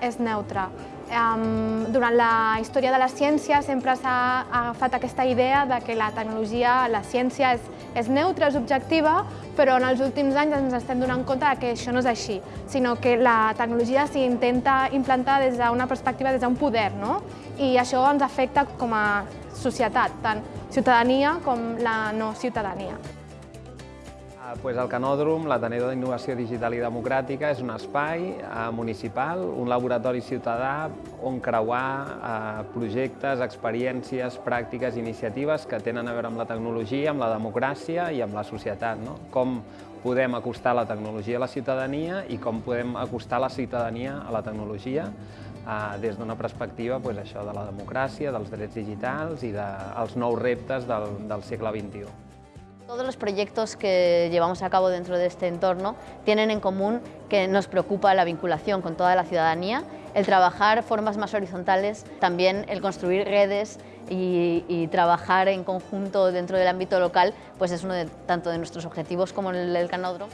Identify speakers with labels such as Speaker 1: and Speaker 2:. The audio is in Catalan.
Speaker 1: és neutra. Durant la història de la ciència sempre s'ha agafat aquesta idea de que la tecnologia, la ciència és, és neutra, és objectiva, però en els últims anys ens estem donant compte que això no és així, sinó que la tecnologia s'intenta implantar des d'una perspectiva, des d'un poder, no? i això ens afecta com a societat, tant ciutadania com la no ciutadania.
Speaker 2: Pues el Canòdrom, l'Ateneu d'Innovació Digital i Democràtica, és un espai eh, municipal, un laboratori ciutadà on creuar eh, projectes, experiències, pràctiques, iniciatives que tenen a veure amb la tecnologia, amb la democràcia i amb la societat. No? Com podem acostar la tecnologia a la ciutadania i com podem acostar la ciutadania a la tecnologia eh, des d'una perspectiva pues, això de la democràcia, dels drets digitals i dels nous reptes del, del segle XXI.
Speaker 3: Todos los proyectos que llevamos a cabo dentro de este entorno tienen en común que nos preocupa la vinculación con toda la ciudadanía, el trabajar formas más horizontales, también el construir redes y, trabajar en conjunto dentro del ámbito local, pues es uno de, tanto de nuestros objetivos como el del Canódromo.